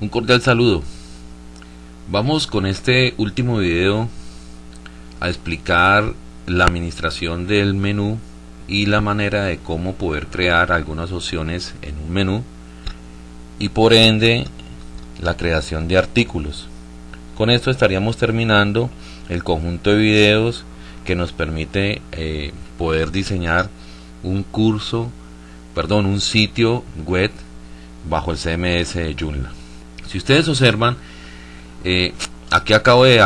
Un cordial saludo. Vamos con este último video a explicar la administración del menú y la manera de cómo poder crear algunas opciones en un menú y por ende la creación de artículos. Con esto estaríamos terminando el conjunto de videos que nos permite eh, poder diseñar un curso, perdón, un sitio web bajo el CMS de Joomla. Si ustedes observan, eh, aquí acabo de,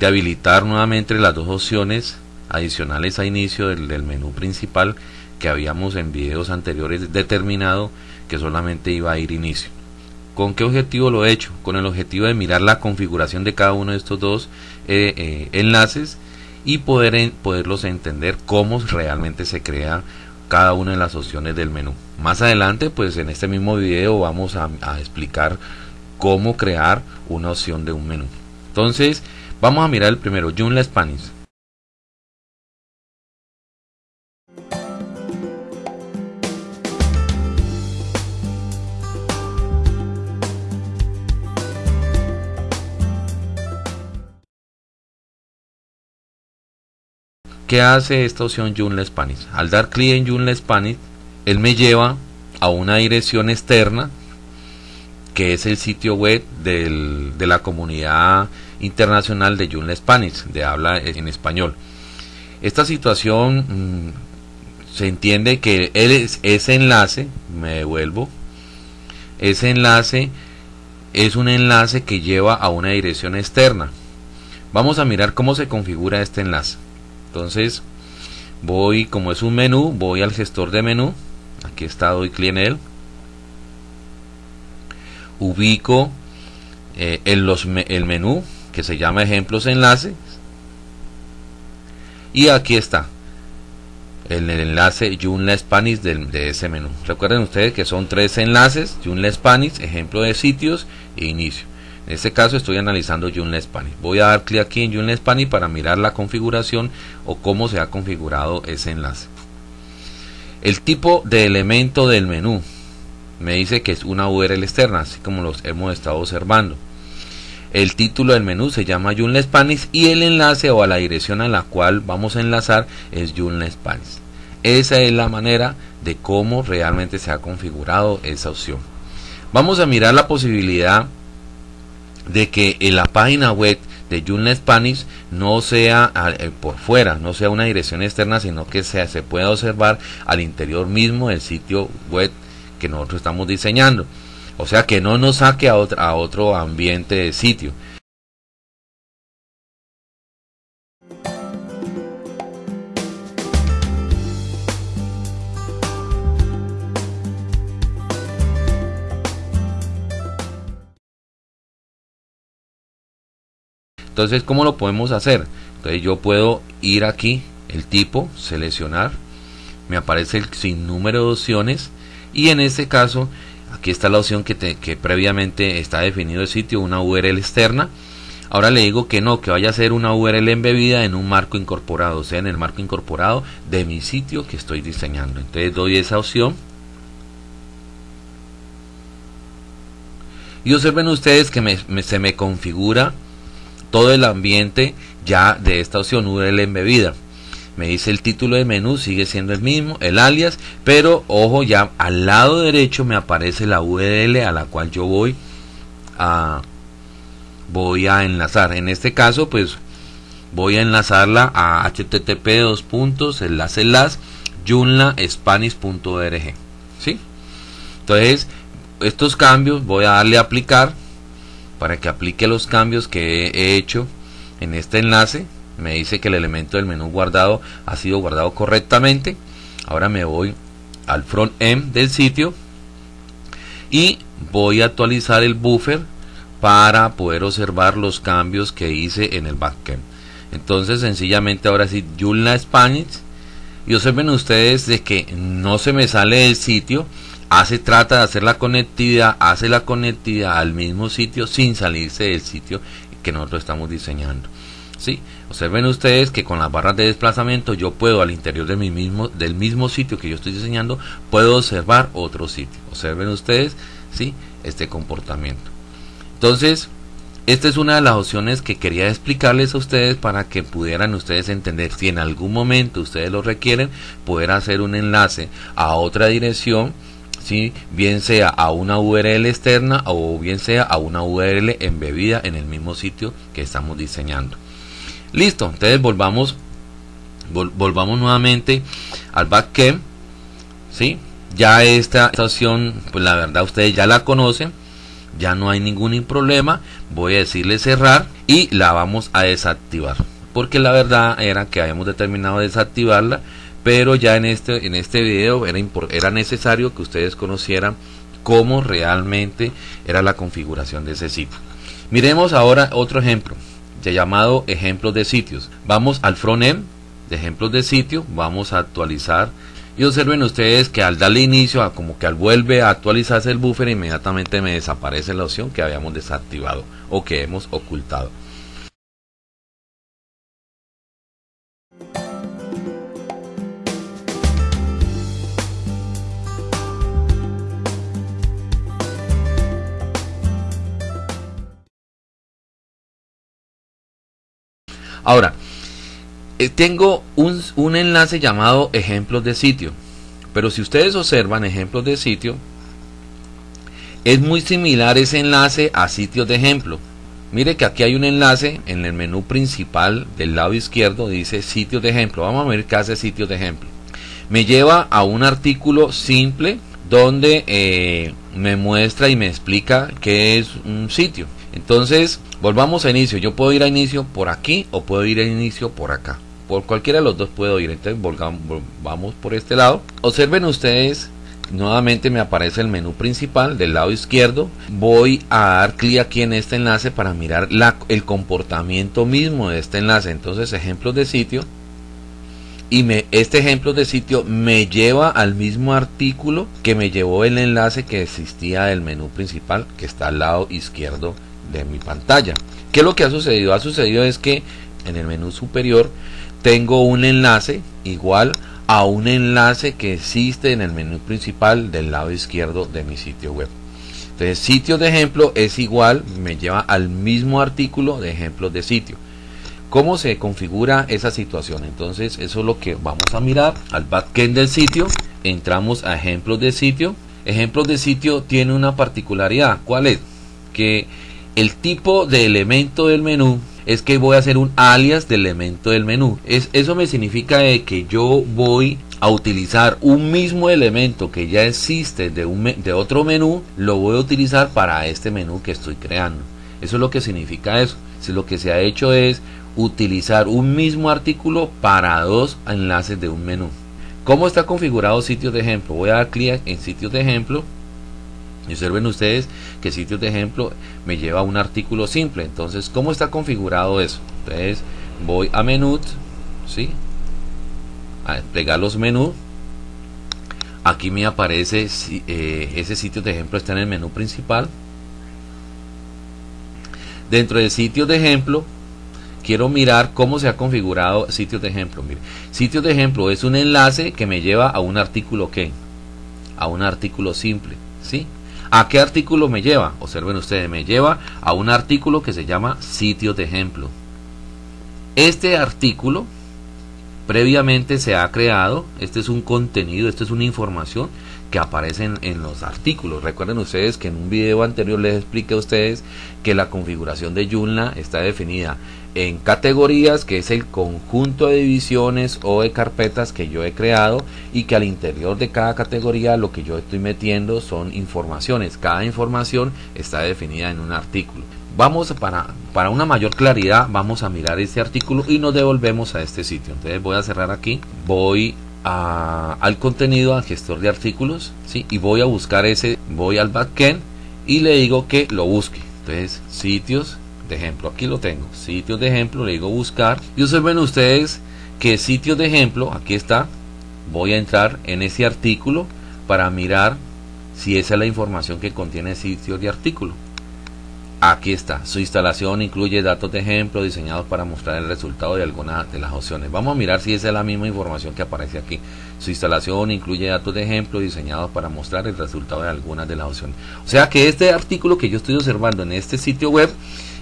habilitar nuevamente las dos opciones adicionales a inicio del, menú principal que habíamos en videos anteriores determinado que solamente iba a ir inicio. ¿Con qué objetivo lo he hecho? Con el objetivo de mirar la configuración de cada uno de estos dos eh, eh, enlaces y poder poderlos entender cómo realmente se crea cada una de las opciones del menú. Más adelante, pues en este mismo video vamos a, explicar cómo crear una opción de un menú. Entonces, vamos a mirar el primero, Joomla Spanish. ¿Qué hace esta opción Joomla Spanish? Al dar clic en Joomla Spanish, él me lleva a una dirección externa que es el sitio web de la comunidad internacional de Joomla Spanish, de habla en español. Esta situación mm, se entiende que ese enlace, me devuelvo, ese enlace es un enlace que lleva a una dirección externa. Vamos a mirar cómo se configura este enlace entonces voy como es un menú voy al gestor de menú aquí está doy clic en él ubico eh, los, el menú que se llama ejemplos enlaces y aquí está el, enlace Joomla Spanish de, ese menú recuerden ustedes que son tres enlaces Joomla Spanish ejemplo de sitios e inicio en este caso estoy analizando Joomla Spanish. Voy a dar clic aquí en Joomla Spanish para mirar la configuración o cómo se ha configurado ese enlace. El tipo de elemento del menú me dice que es una URL externa, así como los hemos estado observando. El título del menú se llama Joomla Spanish y el enlace o a la dirección a la cual vamos a enlazar es Joomla Spanish. Esa es la manera de cómo realmente se ha configurado esa opción. Vamos a mirar la posibilidad de que en la página web de Joomla Spanish no sea eh, por fuera, no sea una dirección externa, sino que sea, se pueda observar al interior mismo del sitio web que nosotros estamos diseñando. O sea que no nos saque a, a otro ambiente de sitio. Entonces, ¿cómo lo podemos hacer? Entonces yo puedo ir aquí, el tipo, seleccionar, me aparece el sinnúmero de opciones y en este caso, aquí está la opción que, que previamente está definido el sitio, una URL externa. Ahora le digo que no, que vaya a ser una URL embebida en un marco incorporado, o sea, en el marco incorporado de mi sitio que estoy diseñando. Entonces doy esa opción. Y observen ustedes que se me configura todo el ambiente ya de esta opción URL embebida. Me dice el título de menú, sigue siendo el mismo, el alias, pero ojo, ya al lado derecho me aparece la URL a la cual yo voy a voy a enlazar. En este caso, pues voy a enlazarla a http dos puntos enlace enlace junlaspanish.org. ¿Sí? Entonces, estos cambios voy a darle a aplicar para que aplique los cambios que he hecho en este enlace. Me dice que el elemento del menú guardado ha sido guardado correctamente. Ahora me voy al front end del sitio y voy a actualizar el buffer para poder observar los cambios que hice en el backend. Entonces sencillamente ahora sí Joomla Spanish. Y observen ustedes de que no se me sale del sitio hace trata de hacer la conectividad, hace la conectividad al mismo sitio sin salirse del sitio que nosotros estamos diseñando. ¿Sí? Observen ustedes que con las barras de desplazamiento yo puedo al interior de mi mismo, del mismo sitio que yo estoy diseñando, puedo observar otro sitio. Observen ustedes, ¿sí? este comportamiento. Entonces, esta es una de las opciones que quería explicarles a ustedes para que pudieran ustedes entender si en algún momento ustedes lo requieren, poder hacer un enlace a otra dirección, ¿sí? bien sea a una URL externa o bien sea a una URL embebida en el mismo sitio que estamos diseñando. Listo, entonces volvamos, volvamos nuevamente al backend. ¿sí? Ya esta, esta opción, pues la verdad ustedes ya la conocen ya no hay ningún problema, voy a decirle cerrar y la vamos a desactivar. Porque la verdad era que habíamos determinado desactivarla, pero ya en este, en este video era, era necesario que ustedes conocieran cómo realmente era la configuración de ese sitio. Miremos ahora otro ejemplo, ya llamado ejemplos de sitios. Vamos al frontend de ejemplos de sitio, vamos a actualizar y observen ustedes que al darle inicio, a como que al vuelve a actualizarse el buffer, inmediatamente me desaparece la opción que habíamos desactivado o que hemos ocultado. Ahora, eh, tengo un, un, enlace llamado ejemplos de sitio. Pero si ustedes observan ejemplos de sitio, es muy similar ese enlace a sitios de ejemplo. Mire que aquí hay un enlace en el menú principal del lado izquierdo, dice sitios de ejemplo. Vamos a ver qué hace sitios de ejemplo. Me lleva a un artículo simple donde eh, me muestra y me explica qué es un sitio. Entonces, volvamos a inicio. Yo puedo ir a inicio por aquí o puedo ir a inicio por acá por cualquiera de los dos puedo ir. Entonces vamos por este lado. Observen ustedes, nuevamente me aparece el menú principal del lado izquierdo. Voy a dar clic aquí en este enlace para mirar el comportamiento mismo de este enlace. Entonces ejemplos de sitio. Y este ejemplo de sitio me lleva al mismo artículo que me llevó el enlace que existía del menú principal que está al lado izquierdo de mi pantalla. ¿Qué es lo que ha sucedido? Ha sucedido es que en el menú superior tengo un enlace igual a un enlace que existe en el menú principal del lado izquierdo de mi sitio web. Entonces, sitio de ejemplo es igual, me lleva al mismo artículo de ejemplos de sitio. ¿Cómo se configura esa situación? Entonces, eso es lo que vamos a mirar al backend del sitio. Entramos a ejemplos de sitio. Ejemplos de sitio tiene una particularidad. ¿Cuál es? Que el tipo de elemento del menú es que voy a hacer un alias del elemento del menú. Es, eso me significa que yo voy a utilizar un mismo elemento que ya existe de, un, de otro menú, lo voy a utilizar para este menú que estoy creando. Eso es lo que significa eso. Si lo que se ha hecho es utilizar un mismo artículo para dos enlaces de un menú. ¿Cómo está configurado sitios de ejemplo? Voy a dar clic en sitios de ejemplo y observen ustedes que sitios de ejemplo me lleva a un artículo simple. Entonces, ¿cómo está configurado eso? Entonces, voy a menú, ¿sí? A desplegar los menús. Aquí me aparece eh, ese sitio de ejemplo está en el menú principal. Dentro de sitios de ejemplo, quiero mirar cómo se ha configurado sitios de ejemplo. Mire, sitios de ejemplo es un enlace que me lleva a un artículo que a un artículo simple, ¿sí? ¿A qué artículo me lleva? Observen ustedes, me lleva a un artículo que se llama sitios de ejemplo. Este artículo previamente se ha creado, este es un contenido, esto es una información que aparece en, los artículos. Recuerden ustedes que en un video anterior les expliqué a ustedes que la configuración de Joomla está definida en categorías, que es el conjunto de divisiones o de carpetas que yo he creado y que al interior de cada categoría lo que yo estoy metiendo son informaciones. Cada información está definida en un artículo. Vamos para, para una mayor claridad, vamos a mirar este artículo y nos devolvemos a este sitio. Entonces voy a cerrar aquí, voy al contenido, al gestor de artículos, ¿sí? y voy a buscar ese, voy al backend y le digo que lo busque. Entonces, sitios, de ejemplo. Aquí lo tengo, sitios de ejemplo, le digo buscar. Y observen ustedes que sitios de ejemplo, aquí está. Voy a entrar en ese artículo para mirar si esa es la información que contiene el sitio de artículo. Aquí está. Su instalación incluye datos de ejemplo diseñados para mostrar el resultado de algunas de las opciones. Vamos a mirar si esa es la misma información que aparece aquí. Su instalación incluye datos de ejemplo diseñados para mostrar el resultado de algunas de las opciones. O sea que este artículo que yo estoy observando en este sitio web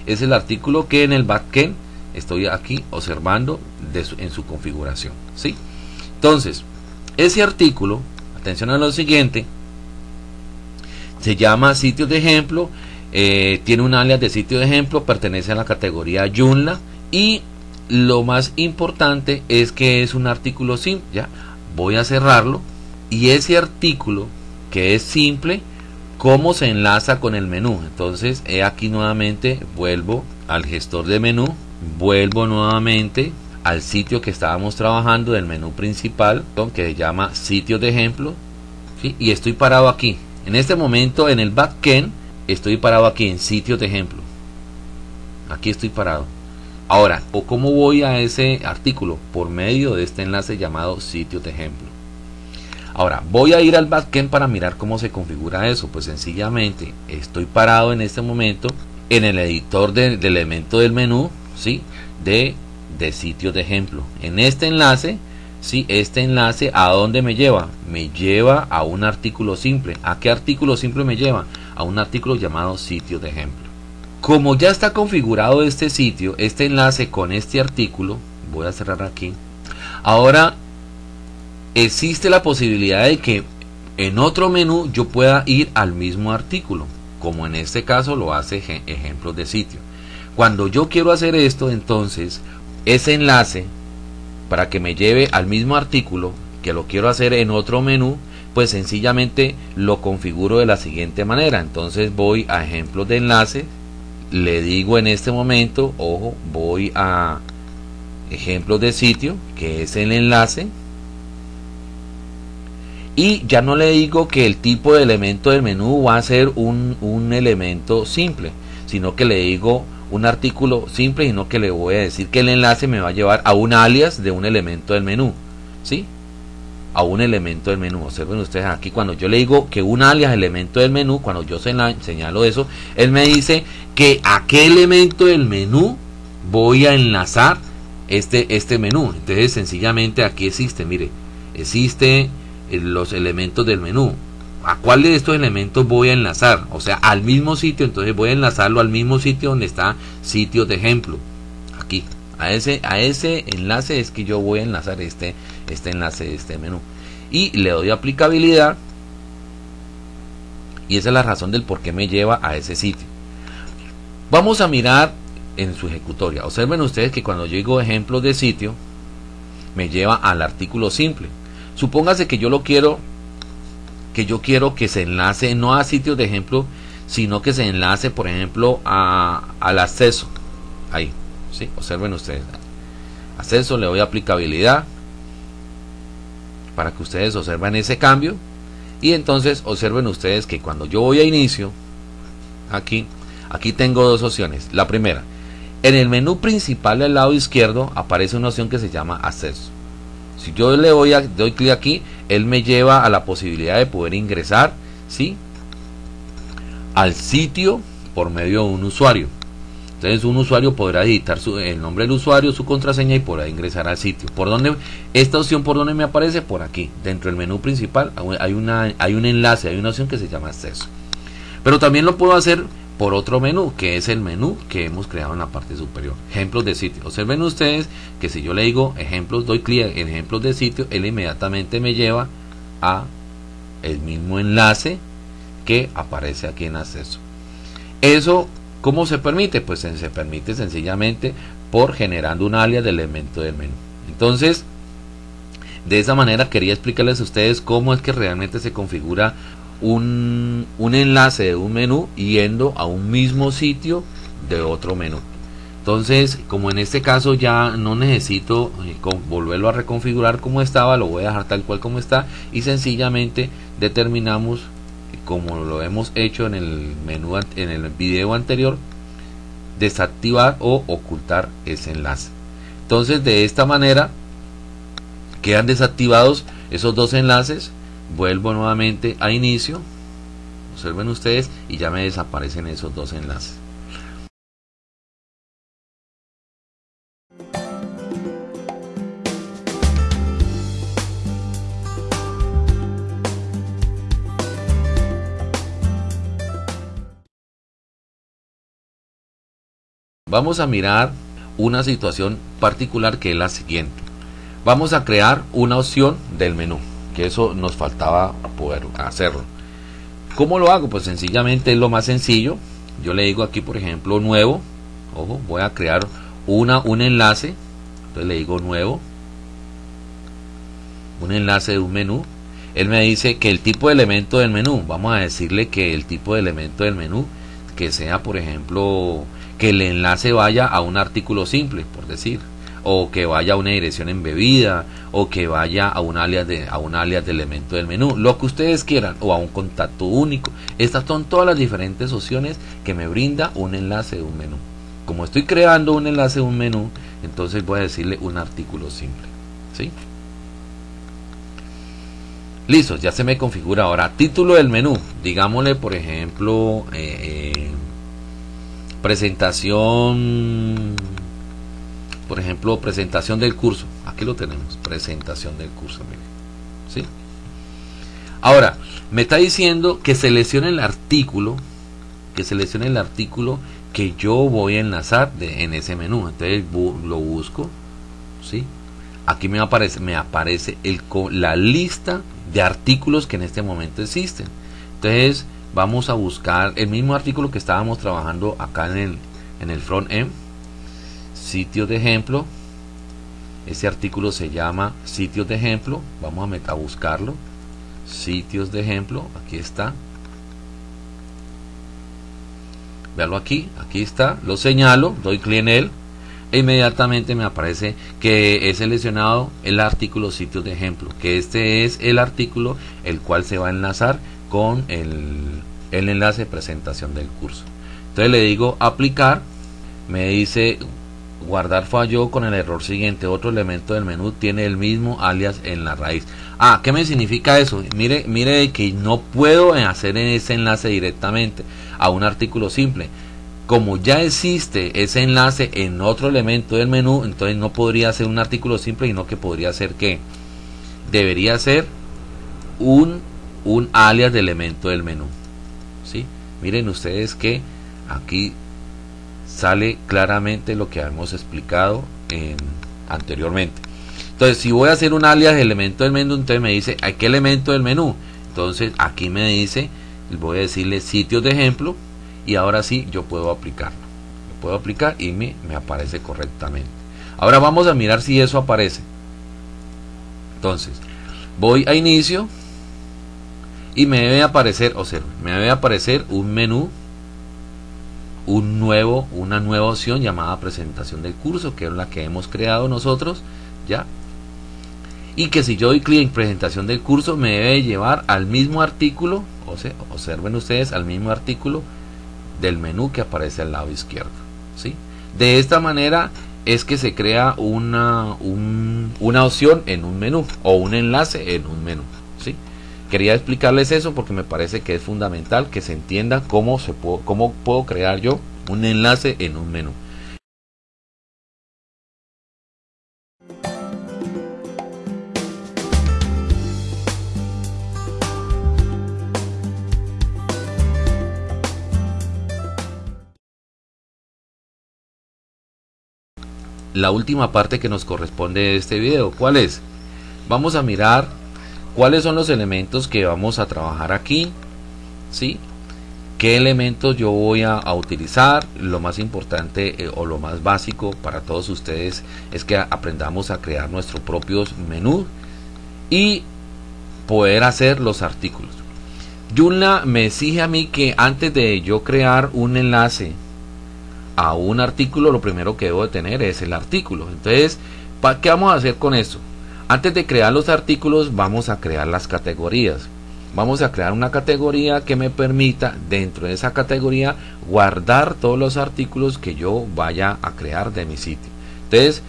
es el artículo que en el backend estoy aquí observando en su configuración. ¿sí? Entonces, ese artículo, atención a lo siguiente, se llama sitio de ejemplo eh, tiene un alias de sitio de ejemplo, pertenece a la categoría Joomla y lo más importante es que es un artículo simple. Voy a cerrarlo y ese artículo que es simple, cómo se enlaza con el menú. Entonces, he aquí nuevamente vuelvo al gestor de menú, vuelvo nuevamente al sitio que estábamos trabajando del menú principal, que se llama sitio de ejemplo, y estoy parado aquí. En este momento en el backend estoy parado aquí en sitios de ejemplo. Aquí estoy parado. Ahora, ¿o cómo voy a ese artículo? Por medio de este enlace llamado sitio de ejemplo. Ahora, voy a ir al backend para mirar cómo se configura eso. Pues sencillamente estoy parado en este momento en el editor de, del elemento del menú, ¿sí? De, de sitio de ejemplo. En este enlace, ¿sí? Este enlace, ¿a dónde me lleva? Me lleva a un artículo simple. ¿A qué artículo simple me lleva? A un artículo llamado sitio de ejemplo. Como ya está configurado este sitio, este enlace con este artículo, voy a cerrar aquí. Ahora existe la posibilidad de que en otro menú yo pueda ir al mismo artículo, como en este caso lo hace ejemplos de sitio. Cuando yo quiero hacer esto, entonces ese enlace para que me lleve al mismo artículo que lo quiero hacer en otro menú, pues sencillamente lo configuro de la siguiente manera. Entonces voy a ejemplos de enlace, le digo en este momento, ojo, voy a ejemplos de sitio, que es el enlace, y ya no le digo que el tipo de elemento del menú va a ser un, un elemento simple, sino que le digo un artículo simple, sino que le voy a decir que el enlace me va a llevar a un alias de un elemento del menú. ¿Sí? A un elemento del menú. Observen ustedes aquí cuando yo le digo que un alias elemento del menú, cuando yo señalo eso, él me dice que a qué elemento del menú voy a enlazar este, este menú. Entonces sencillamente aquí existe, mire, existe eh, los elementos del menú. ¿A cuál de estos elementos voy a enlazar? O sea, al mismo sitio, entonces voy a enlazarlo al mismo sitio donde está sitio de ejemplo. Aquí. A ese, a ese enlace es que yo voy a enlazar este, este enlace de este menú. Y le doy aplicabilidad. Y esa es la razón del por qué me lleva a ese sitio. Vamos a mirar en su ejecutoria. Observen ustedes que cuando yo digo ejemplos de sitio, me lleva al artículo simple. Supóngase que yo lo quiero, que yo quiero que se enlace no a sitios de ejemplo, sino que se enlace, por ejemplo, a, al acceso. Ahí. ¿sí? Observen ustedes. Acceso, le doy aplicabilidad para que ustedes observen ese cambio. Y entonces observen ustedes que cuando yo voy a inicio, aquí, aquí tengo dos opciones. La primera, en el menú principal del lado izquierdo aparece una opción que se llama acceso. Si yo le voy a, doy clic aquí, él me lleva a la posibilidad de poder ingresar, ¿sí? Al sitio por medio de un usuario. Entonces un usuario podrá editar su, el nombre del usuario, su contraseña y podrá ingresar al sitio. ¿Por dónde? Esta opción por dónde me aparece? Por aquí. Dentro del menú principal hay, una, hay un enlace, hay una opción que se llama acceso. Pero también lo puedo hacer por otro menú, que es el menú que hemos creado en la parte superior. Ejemplos de sitio. Observen ustedes que si yo le digo ejemplos, doy clic en ejemplos de sitio, él inmediatamente me lleva a el mismo enlace que aparece aquí en acceso. Eso ¿Cómo se permite? Pues se permite sencillamente por generando un alias de elemento del menú. Entonces, de esa manera quería explicarles a ustedes cómo es que realmente se configura un, enlace de un menú yendo a un mismo sitio de otro menú. Entonces, como en este caso ya no necesito eh, volverlo a reconfigurar como estaba, lo voy a dejar tal cual como está y sencillamente determinamos como lo hemos hecho en el menú en el video anterior desactivar o ocultar ese enlace. Entonces de esta manera quedan desactivados esos dos enlaces. Vuelvo nuevamente a inicio. Observen ustedes y ya me desaparecen esos dos enlaces vamos a mirar una situación particular que es la siguiente. Vamos a crear una opción del menú, que eso nos faltaba poder hacerlo. ¿Cómo lo hago? Pues sencillamente es lo más sencillo. Yo le digo aquí, por ejemplo, nuevo. Ojo, voy a crear una, un enlace. Entonces le digo nuevo. Un enlace de un menú. Él me dice que el tipo de elemento del menú, vamos a decirle que el tipo de elemento del menú, que sea, por ejemplo, que el enlace vaya a un artículo simple, por decir, o que vaya a una dirección embebida, o que vaya a un alias de, a un alias de elemento del menú, lo que ustedes quieran, o a un contacto único. Estas son todas las diferentes opciones que me brinda un enlace de un menú. Como estoy creando un enlace de un menú, entonces voy a decirle un artículo simple. ¿Sí? Listo, ya se me configura ahora. Título del menú, digámosle por ejemplo, eh, eh, presentación, por ejemplo, presentación del curso. Aquí lo tenemos, presentación del curso. ¿sí? Ahora, me está diciendo que seleccione el artículo, que seleccione el artículo que yo voy a enlazar en ese menú. Entonces lo busco, ¿sí? Aquí me aparece, me aparece el, la lista de artículos que en este momento existen. Entonces, vamos a buscar el mismo artículo que estábamos trabajando acá en el, en el front end sitios de ejemplo. Ese artículo se llama sitios de ejemplo. Vamos a, a buscarlo. Sitios de ejemplo. Aquí está. Veanlo aquí. Aquí está. Lo señalo. Doy clic en él. E inmediatamente me aparece que he seleccionado el artículo sitios de ejemplo que este es el artículo el cual se va a enlazar con el, el enlace de presentación del curso. Entonces le digo aplicar, me dice guardar fallo con el error siguiente, otro elemento del menú tiene el mismo alias en la raíz. Ah, ¿qué me significa eso? Mire, mire que no puedo hacer ese enlace directamente a un artículo simple. Como ya existe ese enlace en otro elemento del menú, entonces no podría ser un artículo simple, sino que podría ser que debería ser un un alias de elemento del menú. Miren ustedes que aquí sale claramente lo que hemos explicado anteriormente. Entonces, si voy a hacer un alias elemento del menú, entonces me dice, ¿a qué elemento del menú? Entonces, aquí me dice, voy a decirle sitios de ejemplo y ahora sí yo puedo aplicarlo. Lo puedo aplicar y me aparece correctamente. Ahora vamos a mirar si eso aparece. Entonces, voy a inicio, y me debe aparecer, o sea, me debe aparecer un menú, un nuevo, una nueva opción llamada presentación del curso, que es la que hemos creado nosotros, ya. Y que si yo doy clic en presentación del curso, me debe llevar al mismo artículo, o sea, observen ustedes, al mismo artículo del menú que aparece al lado izquierdo, ¿sí? De esta manera es que se crea una, una opción en un menú o un enlace en un menú. Quería explicarles eso porque me parece que es fundamental que se entienda cómo, se puedo, cómo puedo crear yo un enlace en un menú. la última parte que nos corresponde de este video. ¿Cuál es? Vamos a mirar cuáles son los elementos que vamos a trabajar aquí, ¿sí? qué elementos yo voy a, utilizar. Lo más importante eh, o lo más básico para todos ustedes es que aprendamos a crear nuestros propios menús y poder hacer los artículos. Joomla me exige a mí que antes de yo crear un enlace a un artículo, lo primero que debo de tener es el artículo. Entonces, ¿qué vamos a hacer con eso? Antes de crear los artículos vamos a crear las categorías. Vamos a crear una categoría que me permita dentro de esa categoría guardar todos los artículos que yo vaya a crear de mi sitio. Entonces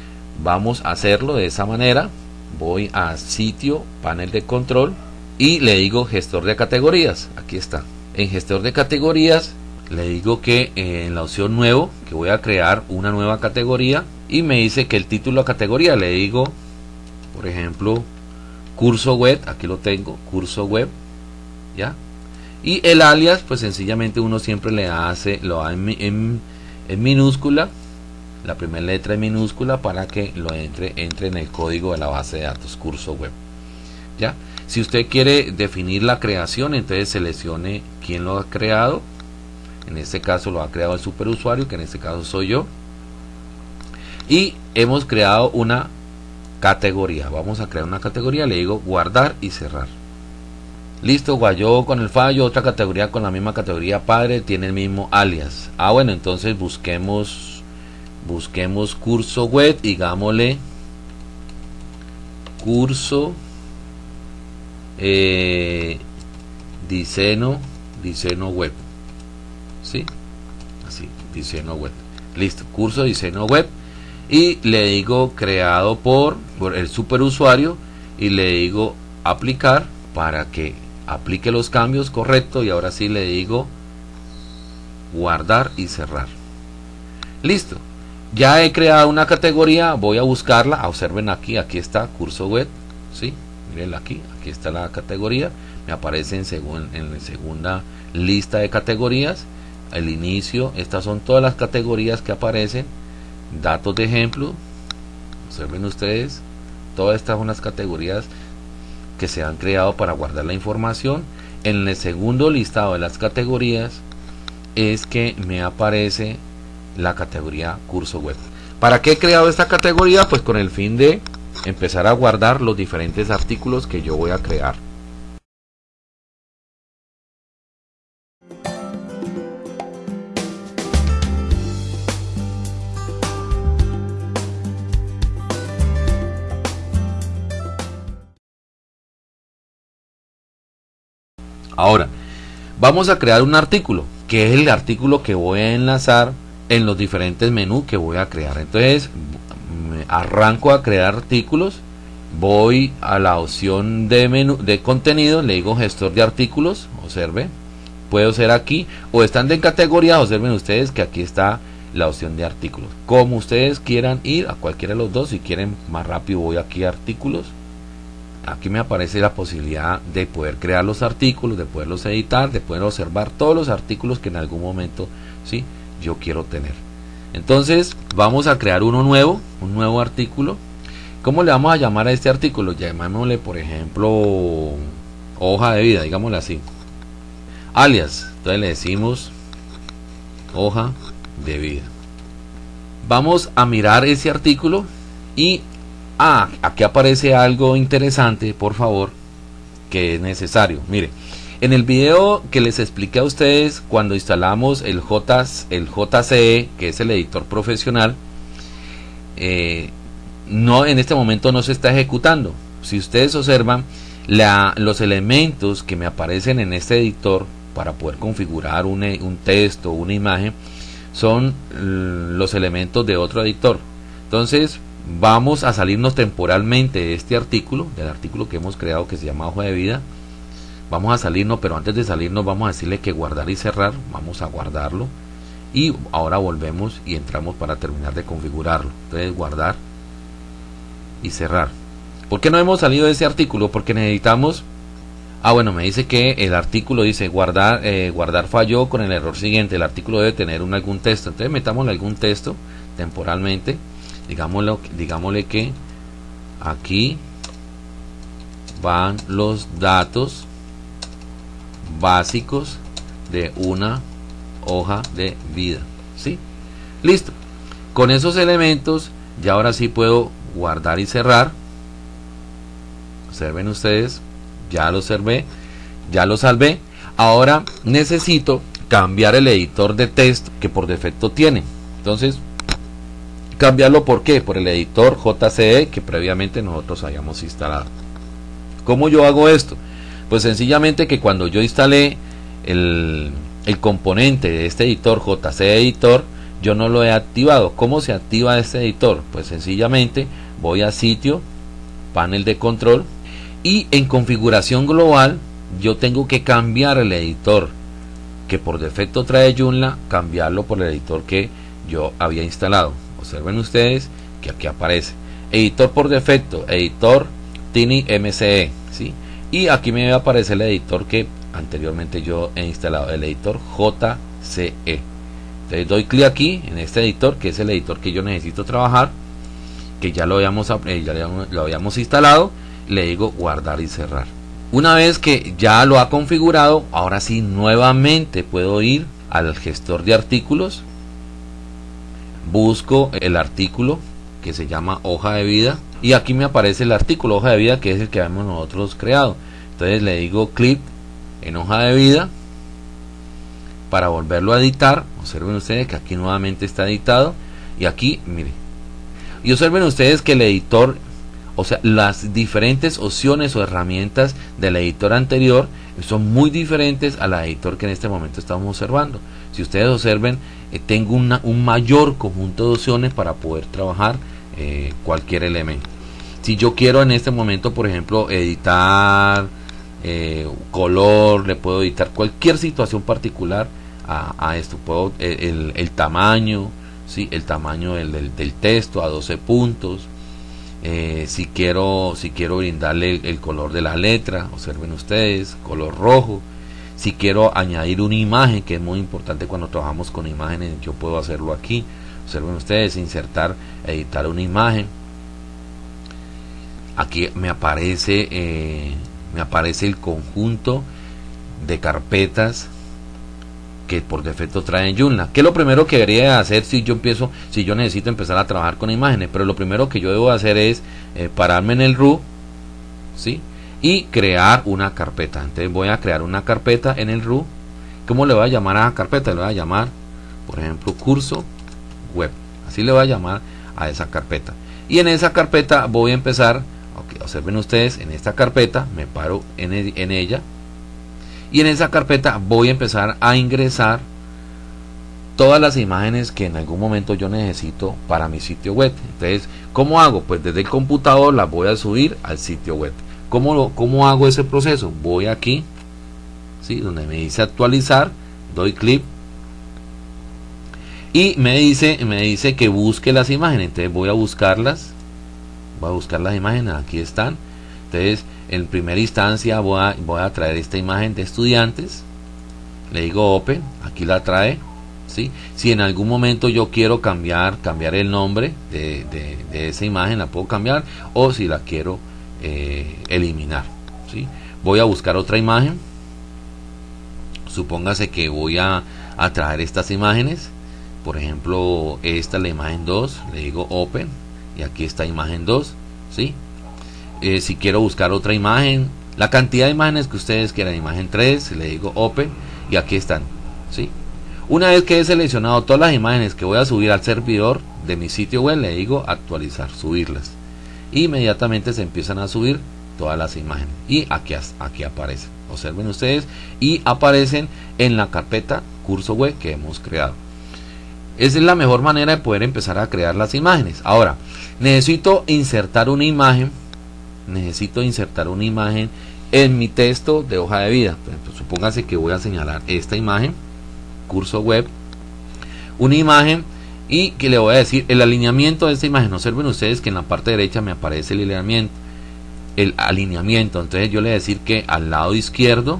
vamos a hacerlo de esa manera. Voy a sitio, panel de control y le digo gestor de categorías. Aquí está. En gestor de categorías le digo que en la opción nuevo que voy a crear una nueva categoría y me dice que el título de categoría le digo por ejemplo curso web aquí lo tengo curso web ya y el alias pues sencillamente uno siempre le hace lo da en, minúscula la primera letra en minúscula para que lo entre, entre en el código de la base de datos curso web. ¿Ya? Si usted quiere definir la creación, entonces seleccione quién lo ha creado. En este caso lo ha creado el superusuario, que en este caso soy yo. Y hemos creado una categoría. Vamos a crear una categoría, le digo guardar y cerrar. Listo, guayó con el fallo, otra categoría con la misma categoría padre, tiene el mismo alias. Ah, bueno, entonces busquemos busquemos curso web, digámosle curso eh, diseño, diseño web. ¿Sí? Así, diseño web. Listo, curso diseño web. Y le digo creado por, por el superusuario y le digo aplicar para que aplique los cambios correctos y ahora sí le digo guardar y cerrar. Listo. Ya he creado una categoría, voy a buscarla, observen aquí, aquí está curso web, ¿sí? Miren aquí, aquí está la categoría, me aparece en, en la segunda lista de categorías, el inicio, estas son todas las categorías que aparecen, datos de ejemplo, observen ustedes, todas estas son las categorías que se han creado para guardar la información. En el segundo listado de las categorías es que me aparece la categoría curso web. ¿Para qué he creado esta categoría? Pues con el fin de empezar a guardar los diferentes artículos que yo voy a crear. Ahora, vamos a crear un artículo, que es el artículo que voy a enlazar en los diferentes menús que voy a crear. Entonces, arranco a crear artículos, voy a la opción de menú de contenido, le digo gestor de artículos, observe, puedo ser aquí o están de categoría, observen ustedes que aquí está la opción de artículos. Como ustedes quieran ir a cualquiera de los dos, si quieren más rápido voy aquí a artículos. Aquí me aparece la posibilidad de poder crear los artículos, de poderlos editar, de poder observar todos los artículos que en algún momento, ¿sí? yo quiero tener. Entonces vamos a crear uno nuevo, un nuevo artículo. ¿Cómo le vamos a llamar a este artículo? Llamémosle, por ejemplo, hoja de vida, digámosle así. Alias, entonces le decimos hoja de vida. Vamos a mirar ese artículo y ah, aquí aparece algo interesante, por favor, que es necesario. Mire, en el video que les expliqué a ustedes cuando instalamos el, J, el JCE, que es el editor profesional, eh, no en este momento no se está ejecutando. Si ustedes observan, los elementos que me aparecen en este editor para poder configurar un, un texto una imagen son los elementos de otro editor. Entonces, vamos a salirnos temporalmente de este artículo, del artículo que hemos creado que se llama hoja de vida. Vamos a salirnos pero antes de salirnos vamos a decirle que guardar y cerrar vamos a guardarlo. Y ahora volvemos y entramos para terminar de configurarlo. Entonces guardar y cerrar. ¿por qué no hemos salido de ese artículo? porque necesitamos ah bueno me dice que el artículo dice guardar eh, guardar falló con el error siguiente. El artículo debe tener algún texto. Entonces metámosle algún texto temporalmente digámoslo, digámosle que aquí van los datos básicos de una hoja de vida. ¿Sí? Listo. Con esos elementos ya ahora sí puedo guardar y cerrar. Observen ustedes, ya lo observé, ya lo salvé. Ahora necesito cambiar el editor de texto que por defecto tiene. Entonces, cambiarlo por qué? Por el editor JCE que previamente nosotros hayamos instalado. ¿Cómo yo hago esto? Pues sencillamente que cuando yo instalé el, componente de este editor JC Editor, yo no lo he activado. ¿Cómo se activa este editor? Pues sencillamente voy a sitio, panel de control y en configuración global yo tengo que cambiar el editor que por defecto trae Joomla, cambiarlo por el editor que yo había instalado. Observen ustedes que aquí aparece. Editor por defecto, editor Tiny MCE, ¿sí? y aquí me va a aparecer el editor que anteriormente yo he instalado el editor JCE entonces doy clic aquí en este editor que es el editor que yo necesito trabajar que ya lo habíamos, eh, ya lo habíamos instalado le digo guardar y cerrar. Una vez que ya lo ha configurado ahora sí nuevamente puedo ir al gestor de artículos busco el artículo que se llama hoja de vida y aquí me aparece el artículo hoja de vida que es el que hemos nosotros creado. Entonces le digo clic en hoja de vida para volverlo a editar. Observen ustedes que aquí nuevamente está editado y aquí mire. Y observen ustedes que el editor o sea las diferentes opciones o herramientas del editor anterior son muy diferentes a la editor que en este momento estamos observando. Si ustedes observen eh, tengo una, un mayor conjunto de opciones para poder trabajar eh, cualquier elemento. Si yo quiero en este momento por ejemplo editar eh, color le puedo editar cualquier situación particular a, esto. Puedo el, tamaño ¿sí? el tamaño del, texto a 12 puntos. Si quiero si quiero brindarle el, color de la letra observen ustedes color rojo si quiero añadir una imagen que es muy importante cuando trabajamos con imágenes yo puedo hacerlo aquí observen ustedes insertar editar una imagen aquí me aparece eh, me aparece el conjunto de carpetas que por defecto traen Joomla. ¿Qué es lo primero que debería hacer si yo empiezo, si yo necesito empezar a trabajar con imágenes? Pero lo primero que yo debo hacer es eh, pararme en el RU, ¿sí? Y crear una carpeta. Entonces voy a crear una carpeta en el RU. ¿Cómo le voy a llamar a la carpeta? Le voy a llamar, por ejemplo, curso web. Así le voy a llamar a esa carpeta. Y en esa carpeta voy a empezar, observen ustedes, en esta carpeta me paro en, en ella. Y en esa carpeta voy a empezar a ingresar todas las imágenes que en algún momento yo necesito para mi sitio web. Entonces, ¿cómo hago? Pues desde el computador las voy a subir al sitio web. ¿Cómo, cómo hago ese proceso? Voy aquí, ¿sí? donde me dice actualizar, doy clic y me dice, me dice que busque las imágenes. Entonces voy a buscarlas, voy a buscar las imágenes, aquí están. Entonces, en primera instancia voy a, voy a traer esta imagen de estudiantes. Le digo open, aquí la trae. ¿sí? Si en algún momento yo quiero cambiar, cambiar el nombre de, de esa imagen, la puedo cambiar. O si la quiero eh, eliminar. ¿sí? Voy a buscar otra imagen. Supóngase que voy a, a traer estas imágenes. Por ejemplo, esta es la imagen 2. Le digo Open. Y aquí está imagen 2. ¿sí? Eh, si quiero buscar otra imagen, la cantidad de imágenes que ustedes quieran, imagen 3, le digo Open. Y aquí están. ¿sí? Una vez que he seleccionado todas las imágenes que voy a subir al servidor de mi sitio web, le digo actualizar, subirlas inmediatamente se empiezan a subir todas las imágenes. Y aquí, aquí aparecen. Observen ustedes. Y aparecen en la carpeta curso web que hemos creado. Esa es la mejor manera de poder empezar a crear las imágenes. Ahora necesito insertar una imagen. Necesito insertar una imagen en mi texto de hoja de vida. Supóngase que voy a señalar esta imagen curso web. Una imagen y que le voy a decir el alineamiento de esta imagen observen ustedes que en la parte derecha me aparece el alineamiento el alineamiento. Entonces yo le voy a decir que al lado izquierdo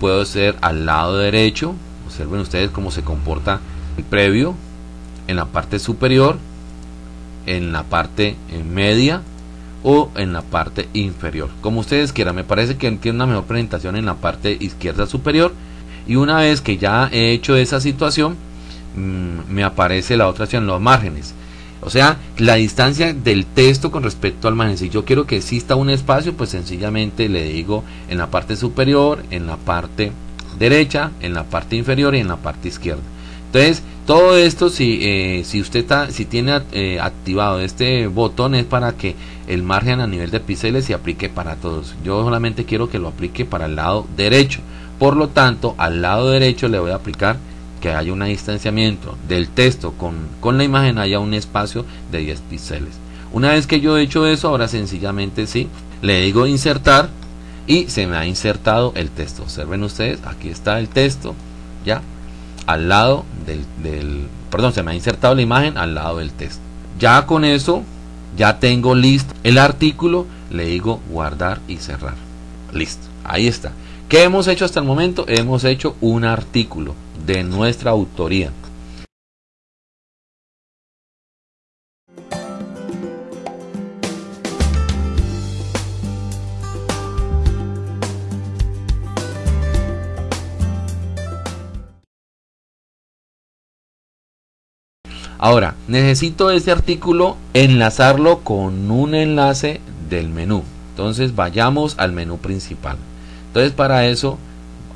puedo ser al lado derecho. Observen ustedes cómo se comporta el previo en la parte superior en la parte media o en la parte inferior. Como ustedes quieran me parece que tiene una mejor presentación en la parte izquierda superior. Y una vez que ya he hecho esa situación Mm, me aparece la otra opción, los márgenes. O sea, la distancia del texto con respecto al margen. Si yo quiero que exista un espacio, pues sencillamente le digo en la parte superior, en la parte derecha, en la parte inferior y en la parte izquierda. Entonces, todo esto, si, eh, si usted si tiene eh, activado este botón, es para que el margen a nivel de píxeles se aplique para todos. Yo solamente quiero que lo aplique para el lado derecho. Por lo tanto, al lado derecho le voy a aplicar que haya un distanciamiento del texto con, con la imagen haya un espacio de 10 píxeles. Una vez que yo he hecho eso, ahora sencillamente sí, le digo insertar y se me ha insertado el texto. Observen ustedes, aquí está el texto, ya, al lado del, del, perdón, se me ha insertado la imagen al lado del texto. Ya con eso, ya tengo listo el artículo, le digo guardar y cerrar. Listo, ahí está. ¿Qué hemos hecho hasta el momento? Hemos hecho un artículo de nuestra autoría. Ahora, necesito este artículo enlazarlo con un enlace del menú. Entonces vayamos al menú principal. Entonces para eso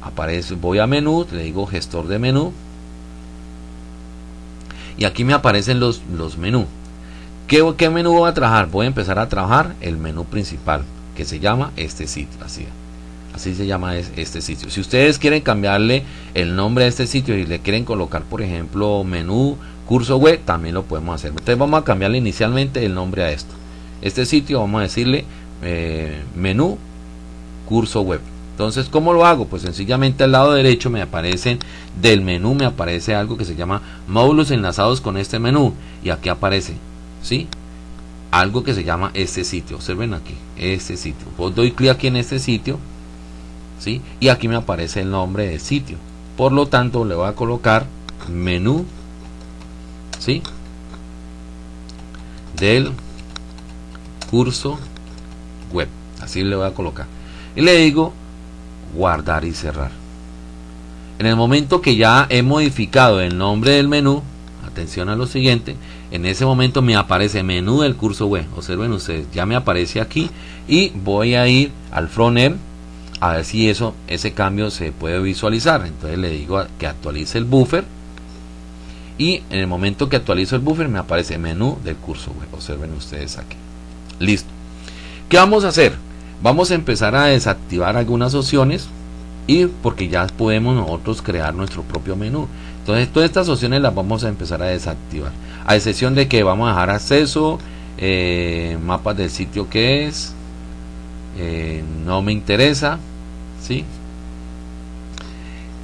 aparece, voy a menú, le digo gestor de menú. Y aquí me aparecen los, los menús. ¿Qué, ¿Qué menú voy a trabajar? Voy a empezar a trabajar el menú principal, que se llama este sitio. Así, así se llama este sitio. Si ustedes quieren cambiarle el nombre a este sitio y le quieren colocar, por ejemplo, menú curso web, también lo podemos hacer. Entonces vamos a cambiarle inicialmente el nombre a esto. Este sitio vamos a decirle eh, menú curso web. Entonces, ¿cómo lo hago? Pues sencillamente al lado derecho me aparecen del menú, me aparece algo que se llama módulos enlazados con este menú. Y aquí aparece, ¿sí? Algo que se llama este sitio. Observen aquí, este sitio. Pues doy clic aquí en este sitio, ¿sí? Y aquí me aparece el nombre del sitio. Por lo tanto, le voy a colocar menú, ¿sí? Del curso web. Así le voy a colocar. Y le digo guardar y cerrar. En el momento que ya he modificado el nombre del menú, atención a lo siguiente, en ese momento me aparece menú del curso web. Observen ustedes, ya me aparece aquí y voy a ir al frontend a ver si eso ese cambio se puede visualizar. Entonces le digo que actualice el buffer y en el momento que actualizo el buffer me aparece menú del curso web. Observen ustedes aquí. Listo. ¿Qué vamos a hacer? Vamos a empezar a desactivar algunas opciones y porque ya podemos nosotros crear nuestro propio menú. Entonces todas estas opciones las vamos a empezar a desactivar. A excepción de que vamos a dejar acceso, eh, mapas del sitio que es, eh, no me interesa, ¿sí?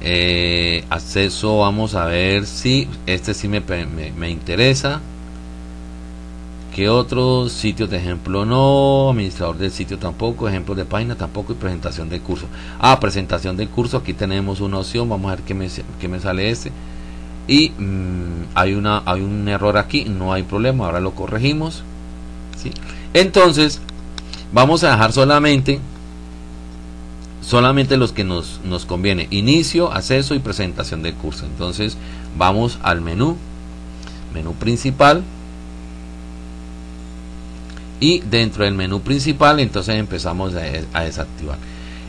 Eh, acceso, vamos a ver si este sí me, me, me interesa que otros sitios de ejemplo no, administrador del sitio tampoco, ejemplos de página tampoco y presentación del curso. Ah, presentación del curso, aquí tenemos una opción, vamos a ver qué me, qué me sale este. Y mm, hay, una, hay un error aquí, no hay problema, ahora lo corregimos. ¿sí? Entonces, vamos a dejar solamente solamente los que nos, nos conviene inicio acceso y presentación del curso entonces vamos al menú menú principal y dentro del menú principal entonces empezamos a, desactivar.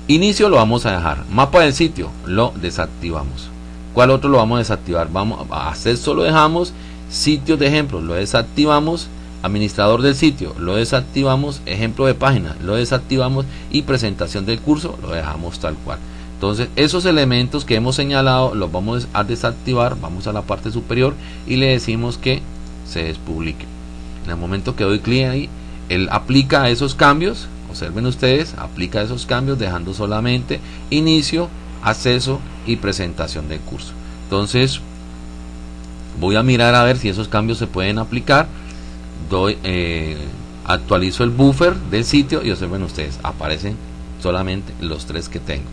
Inicio lo vamos a dejar mapa del sitio lo desactivamos. Cuál otro lo vamos a desactivar vamos a acceso lo dejamos sitios de ejemplo lo desactivamos administrador del sitio lo desactivamos ejemplo de página lo desactivamos y presentación del curso lo dejamos tal cual. Entonces esos elementos que hemos señalado los vamos a desactivar vamos a la parte superior y le decimos que se despublique. En el momento que doy clic ahí él aplica esos cambios, observen ustedes, aplica esos cambios dejando solamente inicio, acceso y presentación del curso. Entonces, voy a mirar a ver si esos cambios se pueden aplicar. Doy, eh, actualizo el buffer del sitio y observen ustedes, aparecen solamente los tres que tengo.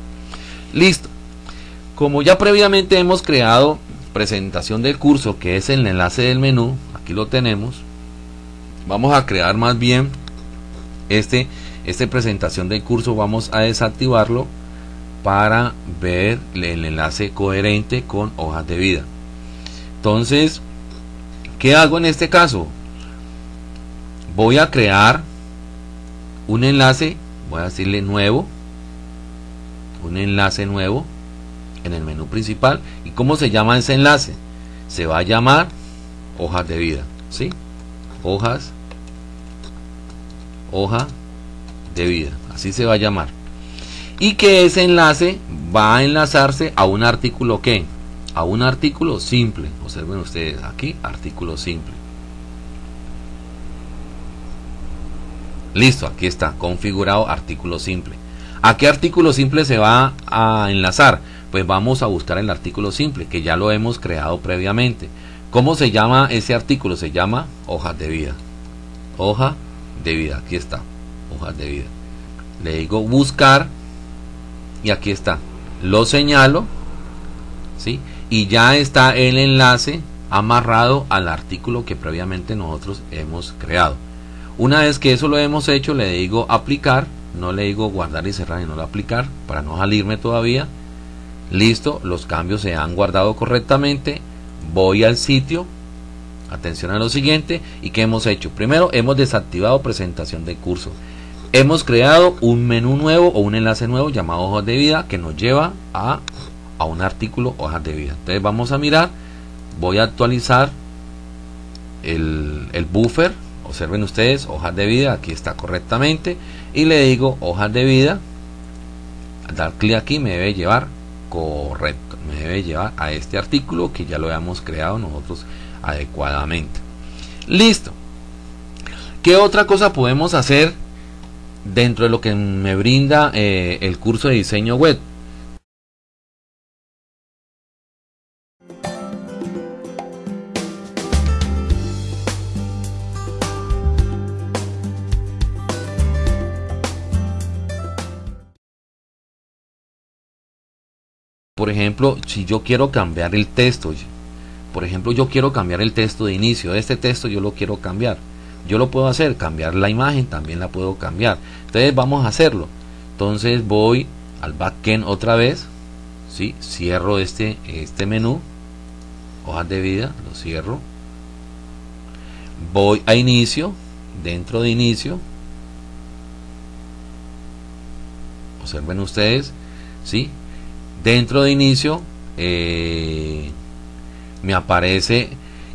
Listo. Como ya previamente hemos creado presentación del curso, que es el enlace del menú, aquí lo tenemos vamos a crear más bien este esta presentación del curso vamos a desactivarlo para ver el enlace coherente con hojas de vida entonces ¿qué hago en este caso? voy a crear un enlace voy a decirle nuevo un enlace nuevo en el menú principal y cómo se llama ese enlace se va a llamar hojas de vida ¿sí? hojas hoja de vida, así se va a llamar. Y que ese enlace va a enlazarse a un artículo que, a un artículo simple. Observen ustedes aquí, artículo simple. Listo, aquí está, configurado artículo simple. ¿A qué artículo simple se va a enlazar? Pues vamos a buscar el artículo simple, que ya lo hemos creado previamente. ¿Cómo se llama ese artículo? Se llama hojas de vida. Hoja de vida. Aquí está, hojas de vida. Le digo buscar y aquí está. Lo señalo, ¿sí? Y ya está el enlace amarrado al artículo que previamente nosotros hemos creado. Una vez que eso lo hemos hecho, le digo aplicar, no le digo guardar y cerrar y no lo aplicar para no salirme todavía. Listo, los cambios se han guardado correctamente. Voy al sitio Atención a lo siguiente. ¿Y qué hemos hecho? Primero, hemos desactivado presentación de curso. Hemos creado un menú nuevo o un enlace nuevo llamado hojas de vida que nos lleva a, a un artículo hojas de vida. Entonces vamos a mirar. Voy a actualizar el, el buffer. Observen ustedes, hojas de vida. Aquí está correctamente. Y le digo hojas de vida. Dar clic aquí me debe llevar correcto. Me debe llevar a este artículo que ya lo habíamos creado nosotros adecuadamente. Listo. ¿Qué otra cosa podemos hacer dentro de lo que me brinda eh, el curso de diseño web? Por ejemplo, si yo quiero cambiar el texto, por ejemplo, yo quiero cambiar el texto de inicio. Este texto yo lo quiero cambiar. Yo lo puedo hacer. Cambiar la imagen también la puedo cambiar. Entonces vamos a hacerlo. Entonces voy al backend otra vez. ¿sí? Cierro este, este menú. Hojas de vida. Lo cierro. Voy a inicio. Dentro de inicio. Observen ustedes. ¿sí? Dentro de inicio. Eh, me aparece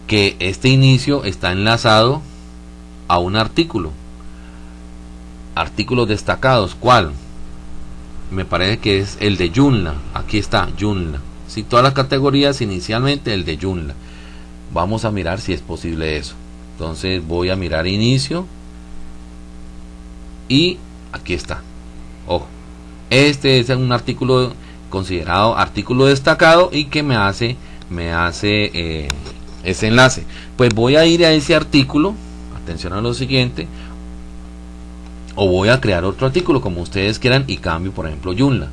que este inicio está enlazado a un artículo. Artículos destacados. ¿Cuál? Me parece que es el de Joomla. Aquí está, Joomla. Si todas las categorías inicialmente el de Joomla. Vamos a mirar si es posible eso. Entonces voy a mirar inicio. Y aquí está. Ojo. Este es un artículo considerado artículo destacado y que me hace me hace eh, ese enlace. Pues voy a ir a ese artículo, atención a lo siguiente, o voy a crear otro artículo como ustedes quieran y cambio, por ejemplo, Joomla.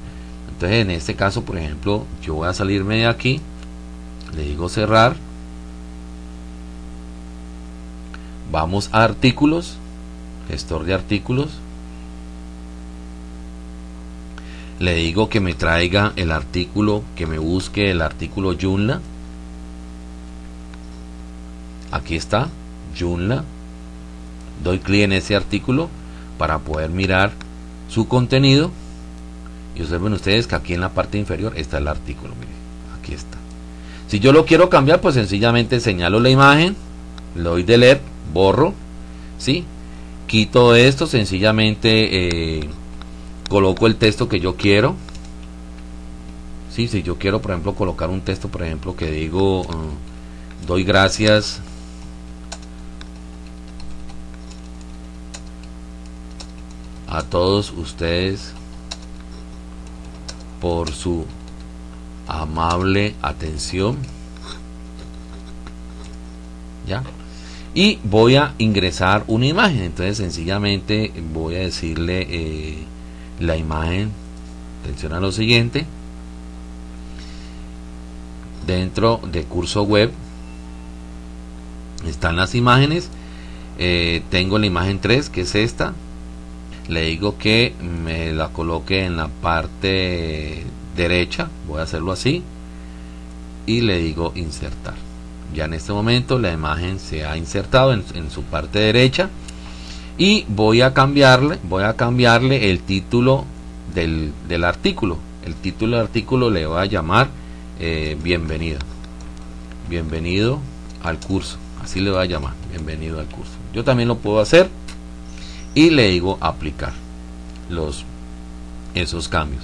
Entonces, en este caso, por ejemplo, yo voy a salirme de aquí, le digo cerrar, vamos a artículos, gestor de artículos, le digo que me traiga el artículo, que me busque el artículo Joomla. Aquí está, Joomla. Doy clic en ese artículo para poder mirar su contenido. Y observen ustedes que aquí en la parte inferior está el artículo. Miren, aquí está. Si yo lo quiero cambiar, pues sencillamente señalo la imagen, le doy delete, borro, ¿sí? Quito esto, sencillamente eh, coloco el texto que yo quiero. Sí, si yo quiero por ejemplo colocar un texto por ejemplo que digo uh, doy gracias. A todos ustedes por su amable atención. Ya y voy a ingresar una imagen. Entonces sencillamente voy a decirle eh, la imagen atención a lo siguiente dentro de curso web están las imágenes eh, tengo la imagen 3 que es esta le digo que me la coloque en la parte derecha voy a hacerlo así y le digo insertar. Ya en este momento la imagen se ha insertado en su parte derecha y voy a cambiarle voy a cambiarle el título del, artículo. El título del artículo le voy a llamar eh, bienvenido bienvenido al curso. Así le voy a llamar bienvenido al curso. Yo también lo puedo hacer y le digo aplicar los esos cambios.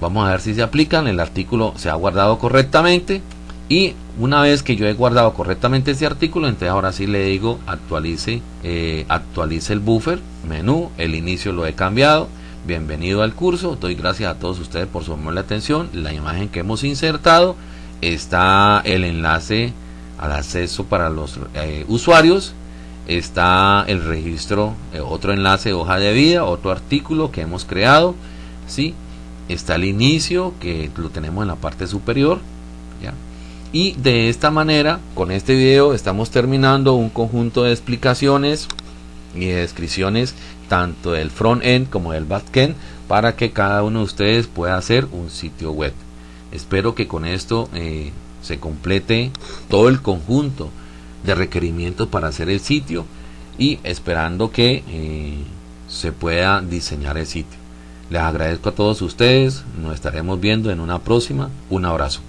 Vamos a ver si se aplican. El artículo se ha guardado correctamente y una vez que yo he guardado correctamente ese artículo entonces ahora sí le digo actualice eh, actualice el buffer menú el inicio lo he cambiado bienvenido al curso doy gracias a todos ustedes por su atención la imagen que hemos insertado está el enlace al acceso para los eh, usuarios está el registro eh, otro enlace hoja de vida otro artículo que hemos creado sí está el inicio que lo tenemos en la parte superior y de esta manera, con este video estamos terminando un conjunto de explicaciones y de descripciones tanto del front-end como del back-end para que cada uno de ustedes pueda hacer un sitio web. Espero que con esto eh, se complete todo el conjunto de requerimientos para hacer el sitio y esperando que eh, se pueda diseñar el sitio. Les agradezco a todos ustedes, nos estaremos viendo en una próxima. Un abrazo.